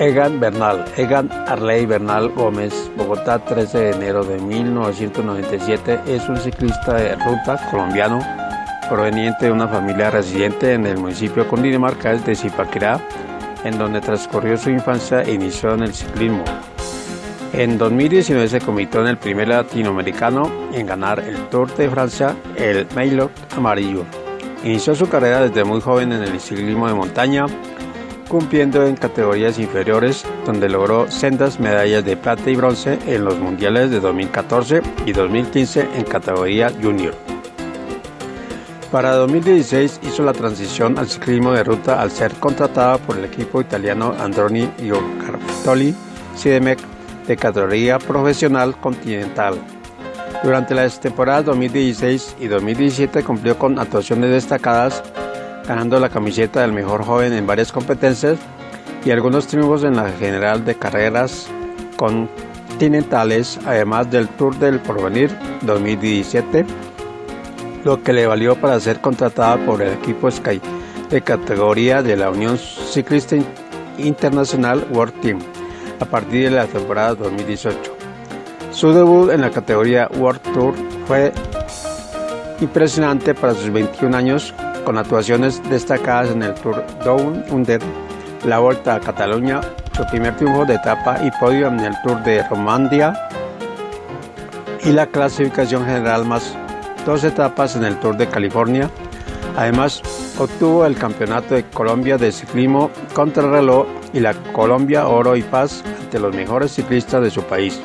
Egan Bernal, Egan Arley Bernal Gómez, Bogotá, 13 de enero de 1997, es un ciclista de ruta colombiano proveniente de una familia residente en el municipio cundinamarca de Zipaquirá, en donde transcurrió su infancia e inició en el ciclismo. En 2019 se convirtió en el primer latinoamericano en ganar el Tour de Francia, el Maillot Amarillo. Inició su carrera desde muy joven en el ciclismo de montaña, cumpliendo en categorías inferiores, donde logró sendas medallas de plata y bronce en los mundiales de 2014 y 2015 en categoría junior. Para 2016 hizo la transición al ciclismo de ruta al ser contratada por el equipo italiano Androni Giocartoli Sidemec de categoría profesional continental. Durante las temporadas 2016 y 2017 cumplió con actuaciones destacadas ganando la camiseta del mejor joven en varias competencias y algunos triunfos en la general de carreras continentales, además del Tour del Porvenir 2017, lo que le valió para ser contratada por el equipo Sky de categoría de la Unión Ciclista Internacional World Team a partir de la temporada 2018. Su debut en la categoría World Tour fue impresionante para sus 21 años con actuaciones destacadas en el Tour Down Under, la Vuelta a Cataluña, su primer triunfo de etapa y podio en el Tour de Romandia y la clasificación general más dos etapas en el Tour de California. Además, obtuvo el Campeonato de Colombia de Ciclismo Contrarreloj y la Colombia Oro y Paz ante los mejores ciclistas de su país.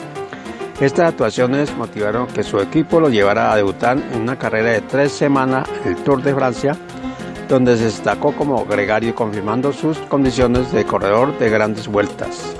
Estas actuaciones motivaron que su equipo lo llevara a debutar en una carrera de tres semanas, el Tour de Francia, donde se destacó como gregario confirmando sus condiciones de corredor de grandes vueltas.